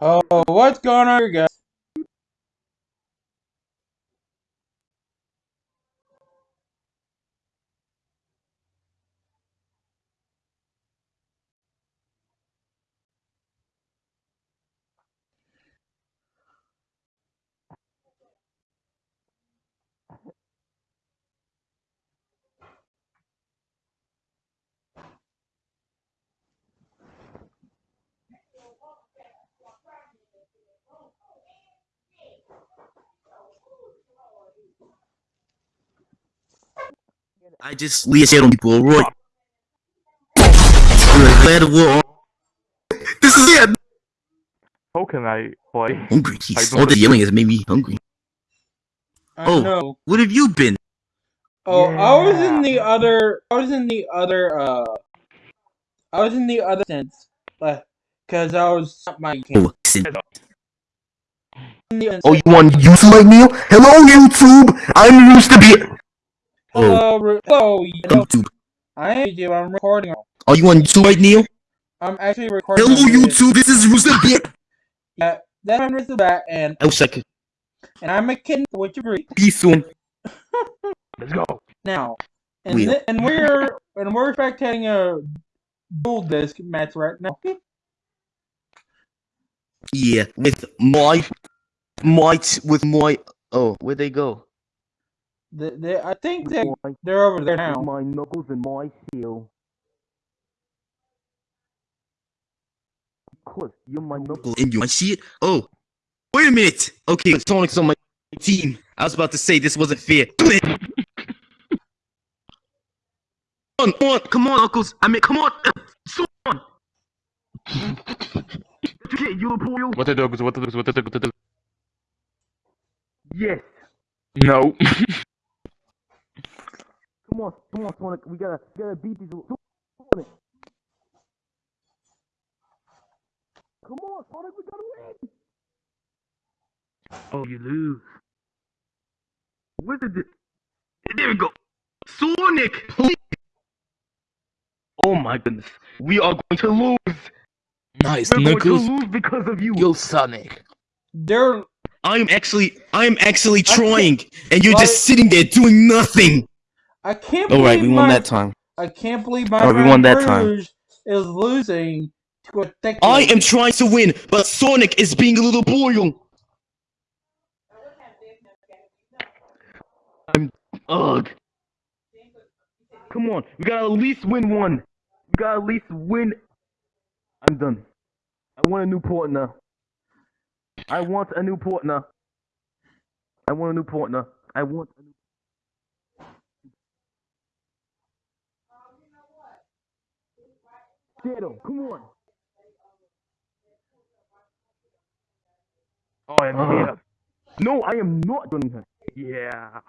Oh, what's going on guys? I just leave shit on people, right? Glad of war. This is it. How can I play? Hungry. I Jeez, all the yelling has made me hungry. I Oh. know. What have you been? Oh, I was in the other. I was in the other. Uh, I was in the other sense, but because I was my Oh, listen. the Oh, you want YouTube like me? Hello, YouTube. I'm used to be. Oh, Hello, hello. YouTube. I am YouTube. I'm recording. Are you on YouTube right now? I'm actually recording. Hello. YouTube. This is Rooster Bear. Yeah, that's my Mr. Bat, and I wish I and I'm a kitten. What you agree? be soon. Let's go. Now, and Wheel. thi- and we're and we're spectating a dual disc match right now. Yeah, with my, my, with my. Oh, where'd they go? The, the, I think they, they're over there now. my knuckles and my heel. Of course, you're my knuckles and you. I see it. Oh, wait a minute. Okay, Sonic's on my team. I was about to say this wasn't fair. Come on, come on, come on, Uncles. I mean, come on. So on. Okay, you boy. What the dogs? What the dogs? What the dogs? What the dogs? Yes. No. Come on, come on, Sonic. We gotta, we gotta beat these. Sonic. Come on, Sonic. We gotta win. oh, you lose. Where did it? There we go. Sonic, please. Oh my goodness. We are going to lose. Nice, We're Knuckles. going to lose because of you. Yo, Sonic. They're I'm actually, I'm actually trying, and you're just sitting there doing nothing. I can't All believe right, we won my, that time. I can't believe my All right, we won that time. Rouge is losing to a thick I am trying to win, but Sonic is being a little boil. I'm ugh. Come on, we gotta at least win one. We gotta at least win. I'm done. I want a new partner. I want a new partner. I want a new partner. I want a new. Shadow, come on. Oh, I'm Uh. here. No, I am not joining her. Yeah.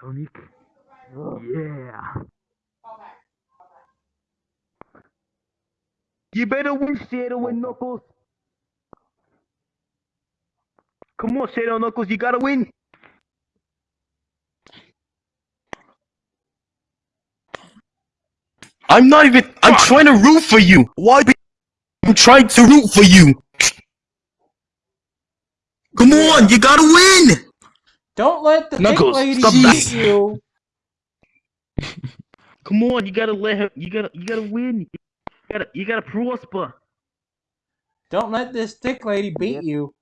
Sonic. Yeah. You better win Shadow and Knuckles. Come on, Shadow and Knuckles, you gotta win. I'm not even. I'm trying to root for you. Why? Be, I'm trying to root for you. Come on, you gotta win. Don't let the thick Knuckles, lady beat you. Come on, you gotta let her. You gotta. You gotta win. You gotta. You gotta prosper. Don't let this thick lady beat you.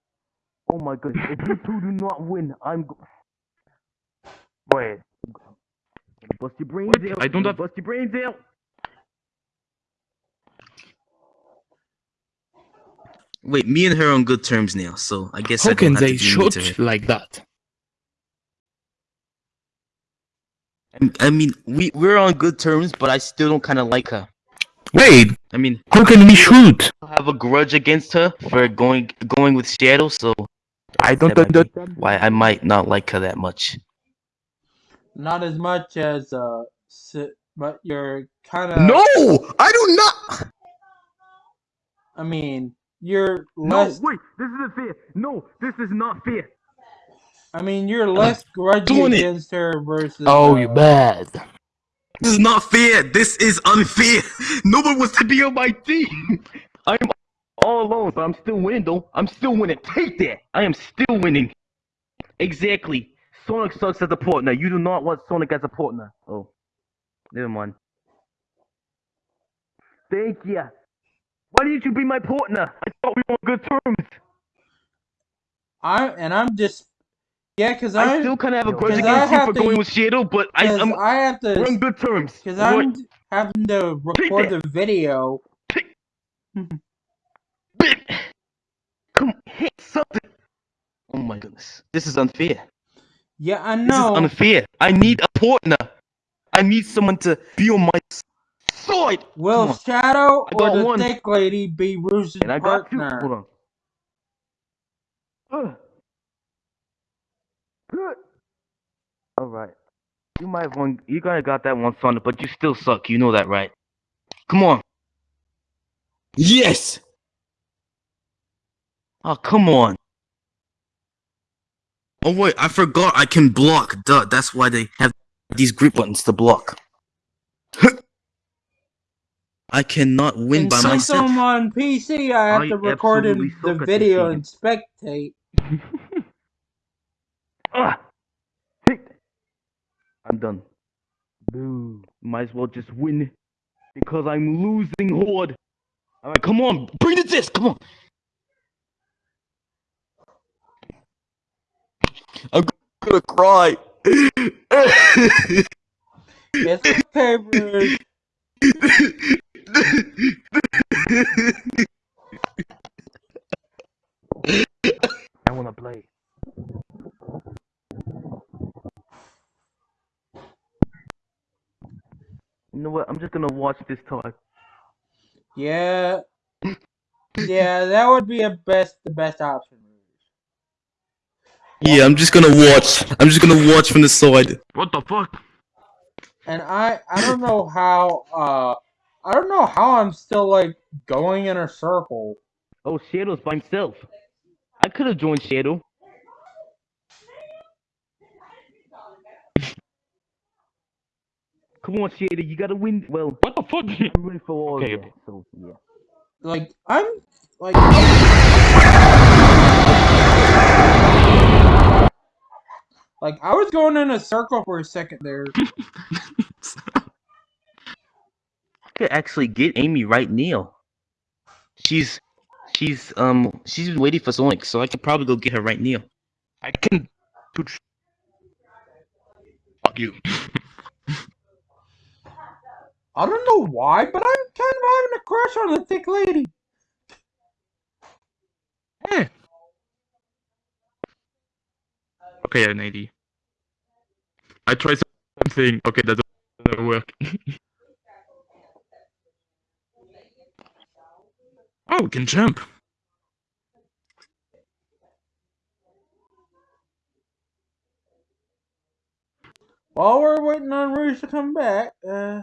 Oh my goodness! If you two do not win, I'm. Go- Wait. Bust your brains What? out. I don't have- Bust your brains out. Wait, me and her are on good terms now, so I guess How I can don't have they to be mean shoot like that? I mean, we we're on good terms, but I still don't kind of like her. Wait, I mean, how can we shoot? I have a grudge against her for going going with Shadow, so I don't that understand. why I might not like her that much. Not as much as uh, but you're kind of. no, I do not. I mean, you're less. No, wait, this isn't fair. No, this is not fair. I mean, you're less grudgy doing it. against her versus. Oh, you uh, bad. This is not fair. This is unfair. No one was to be on my team. I'm all alone, but I'm still winning, though. I'm still winning. Take that. I am still winning. Exactly. Sonic sucks as a partner. You do not want Sonic as a partner. Oh, never mind. Thank you. Why didn't you be my partner? I thought we were on good terms. I and I'm just. Yeah, because I, I. still kind of have a grudge against you for to- going with Shadow, but I I'm, I have we're on good terms. Because What? I'm having to record the video. Bit. Come hit something. Oh my goodness. This is unfair. Yeah, I know. This know. is unfair. I need a partner. I need someone to be on my side. Come Will. Shadow I or got the one. thick lady be Bruce's And I got two. partner? Hold on. Good. All right. You might have won. You kind of got that one, Sonic, but you still suck. You know that, right? Come on. Yes. Oh, come on. Oh wait, I forgot I can block. Duh, that's why they have these grip buttons to block. I cannot win And by since myself. I'm on PC, I have I to record in the suck at this video game. and spectate. Ah! Take. I'm done. Boo. Might as well just win because I'm losing horde. Alright, come on. Bring the disc. Come on. I'm gonna cry. It's okay, Bruce. I wanna play. You know what? I'm just gonna watch this talk. Yeah. Yeah, that would be a best the best option. Yeah, I'm just gonna watch. I'm just gonna watch from the side. What the fuck? And I I don't know how uh I don't know how I'm still like going in a circle. Oh, Shadow's by himself. I could have joined Shadow. Come on, Shadow, you gotta win. Well, what the fuck? I'm ready for all Okay, of so yeah. Like I'm like Like I was going in a circle for a second there. I could actually get Amy right now. She's, she's, um, she's been waiting for Sonic, so I could probably go get her right now. I can. Fuck you. I don't know why, but I'm kind of having a crush on the thick lady. Eh. Okay, an 80. I tried something. Okay, that doesn't work. oh, we can jump. While we're waiting on Rouge to come back, uh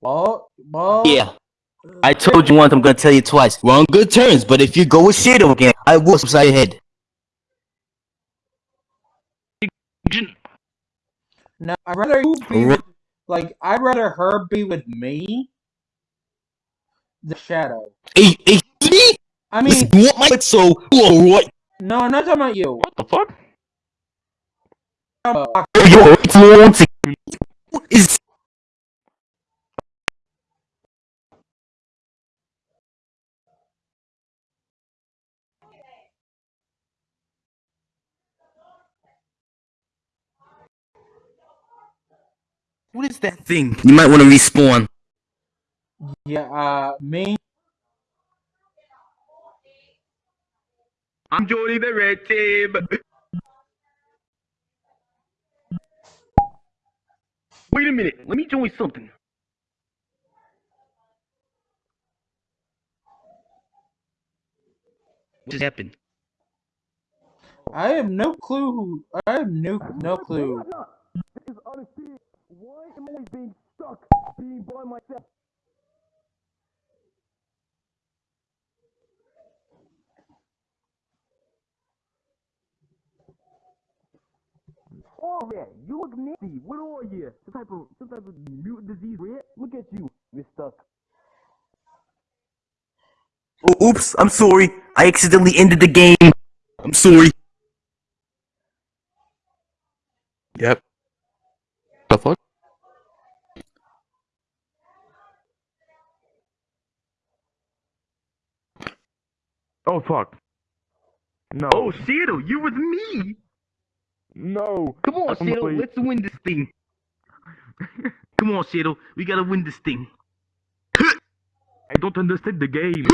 Well, well, Yeah, I told you once, I'm gonna tell you twice. We're on good terms, but if you go with Shadow again, I will upside your head. No, I'd rather you be Alright. with, like I'd rather her be with me. The shadow. Hey, hey, me? I mean, Listen, you want my so what? no, I'm not talking about you. What the fuck? You're influencing. What is What is that thing? You might want to respawn. yeah, uh, me. I'm joining the red team. Wait a minute. Let me join something. What just happened? I have no clue. Who, I have no no clue. This is unfair. Why am I being stuck being by myself? Oh yeah, you look nasty. What are you? Some type of some type of mutant disease, red? Look at you, you're stuck. Oh, oops, I'm sorry. I accidentally ended the game. I'm sorry. Yep. Fuck. No. Oh, Shadow, you with me? no. Come on, Shadow, let's win this thing. Come on, Shadow, we gotta win this thing. I don't understand the game.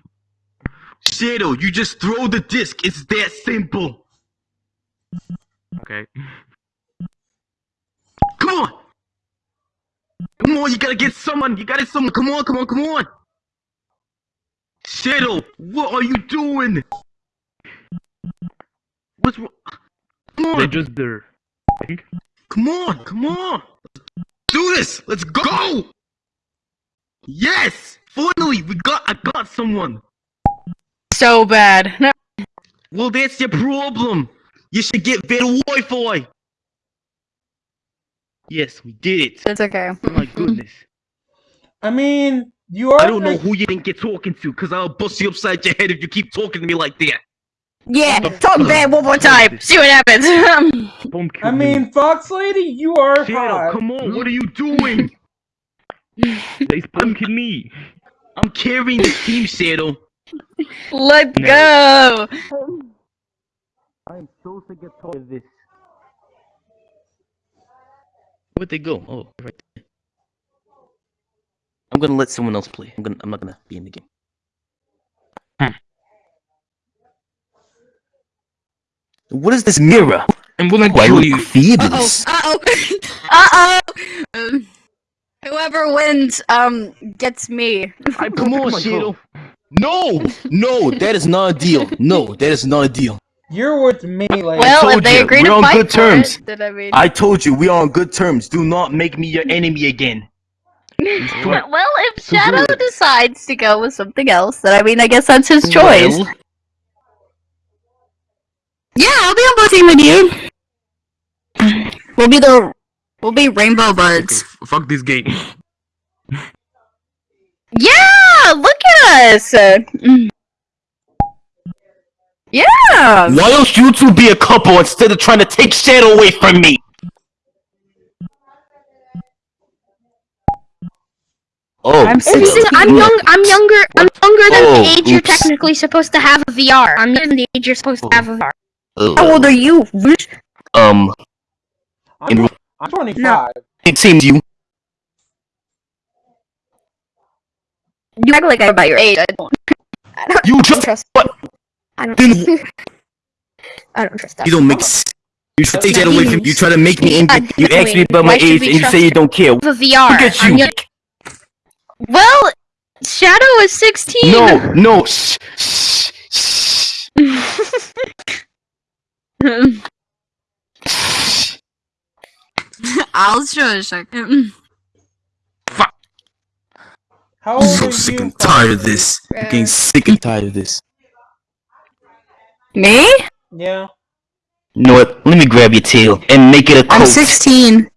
Shadow, you just throw the disc. It's that simple. okay. Come on. Come on, you gotta get someone. You gotta get someone. Come on, come on, come on. Shadow, what are you doing? What's wrong? Come on! They're on, just there. I think. come on, come on. Do this. Let's go. Yes, finally, we got. I got someone. So bad. No. Well, that's your problem. You should get better Wi-Fi. Yes, we did it. That's okay. Oh my goodness. I mean, you are. I don't know who you think you're talking to, cause I'll bust you upside your head if you keep talking to me like that. Yeah, talk bad one more time. See what happens. I mean, Fox Lady, you are Shadow, hot. come on, what are you doing? They're spunking me. I'm carrying the team, Shadow. Let No. go. I'm so sick and tired of this. Where'd they go? Oh, right there. I'm gonna let someone else play. I'm gonna. I'm not gonna be in the game. What is this mirror? I'm gonna Why kill look you. Uh oh. Uh oh. uh oh. Whoever wins, um, gets me. I come on, Shadow. No, no, that is not a deal. No, that is not a deal. You're with me, lady. Well, if told they you, agree we're to on fight good terms. it, then I mean. I told you we are on good terms. Do not make me your enemy again. Well, if Shadow decides to go with something else, then I mean, I guess that's his choice. Well, Yeah, I'll be on both team with you. We'll be the we'll be rainbow buds. F- fuck this game. Yeah, look at us. Yeah. why don't you two be a couple instead of trying to take Shadow away from me? Oh, I'm so- I'm young. I'm younger. I'm younger than Oh, the age you're technically supposed to have a VR. I'm younger than the age you're supposed to have a VR. Ugh. How old are you? Um, I'm, I'm 25. it seems you. You act like I'm about your age. I don't. I don't, You I don't just trust. what? I don't. I don't trust that. you don't make. You try to take that away from. You try to make me Yeah, angry. You ask me about my age and you say you don't care. VR. Look at I'm you. Young- Well, Shadow is 16. No, no. Shh, shh, shh. shh. I'll show a second. How I'm so are sick you? and tired of this. I'm getting sick and tired of this. Me? Yeah. You know what? Let me grab your tail and make it a coat. I'm 16.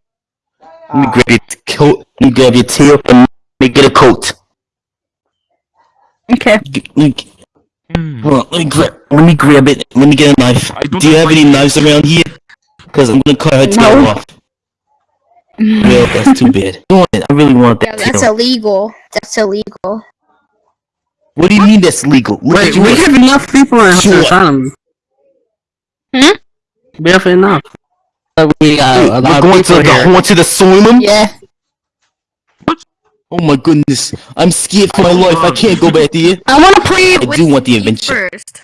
Let me grab your coat. Let me grab your tail and make it a coat. Okay. G- Let me, Hmm. hold on, let me grab. Let me grab it. Let me get a knife. Don't you have any knives around here? Cause I'm gonna cut her tail No. off. Well, that's too bad. I, want it. I really want that. yeah, that that's tail. illegal. That's illegal. What do you mean that's legal? Look Wait, we have enough people in Sure. the economy. Hmm? We have enough. But we got Hey, we're going to people the here. haunted asylum. Yeah. Oh my goodness, I'm scared for my life. I can't go back there. I want to play I do want the adventure. first.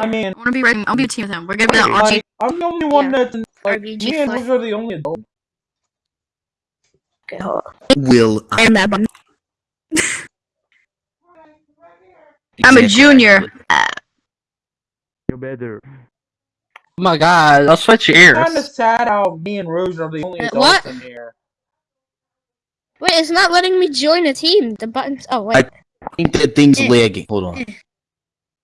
I mean, I want to be right. I'll be a team with him. We're gonna be the RG. like, I'm the only one Yeah. that's like RBG me and flight. Rouge are the only adults. Okay, hold on. Will I am that button. I'm a junior. You're better. Oh my god, I'll switch your ears. Kind of sad how me and Rouge are the only Uh, adults what? in here. Wait, it's not letting me join a team. The buttons. Oh wait. I think that thing's Eh. lagging. Hold on.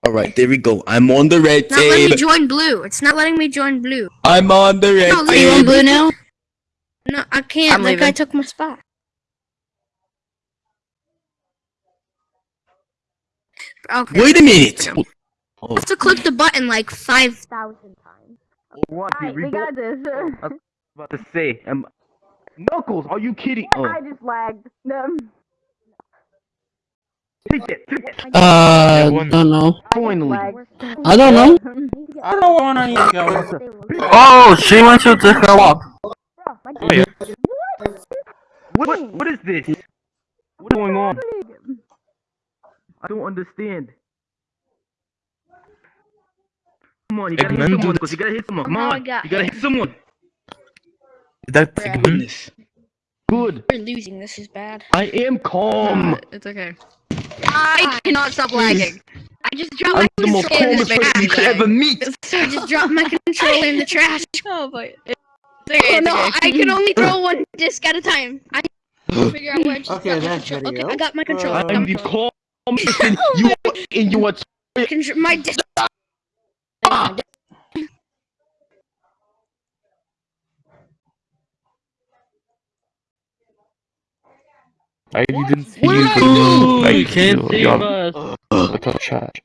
Alright, there we go. I'm on the red It's not letting me join blue. It's not letting me join blue. I'm on the red No, Are you on blue now? No, I can't. Like I'm that guy leaving. took my spot. Okay. Wait a minute. You have to click the button like 5,000 times. What? Here we go. this. I was about to say, um, Knuckles, are you kidding? Oh, just lagged. No. take that, take that. Uh, one. don't know. Finally. I don't know. I don't know what one I need to go. Oh, she wants you to grow up. Oh, yeah. What? What is this? What's going on? I don't understand. Come on, you gotta hit someone. do You gotta hit someone. Come on, you gotta hit someone. That Bruh. goodness. Good. We're losing. This is bad. I am calm. It's okay. I cannot stop lagging. I just dropped my I'm the most controller in calmest the person you trash. could ever meet. I just dropped my controller in the trash. Oh, boy. it's Oh no, okay. I can only throw one disc at a time. I can figure out where I just Okay, got my video. Okay, I got my controller. Uh, I'm the calmest and you are, and you are my disc. I didn't see you. I You can't you- save us. Without chat.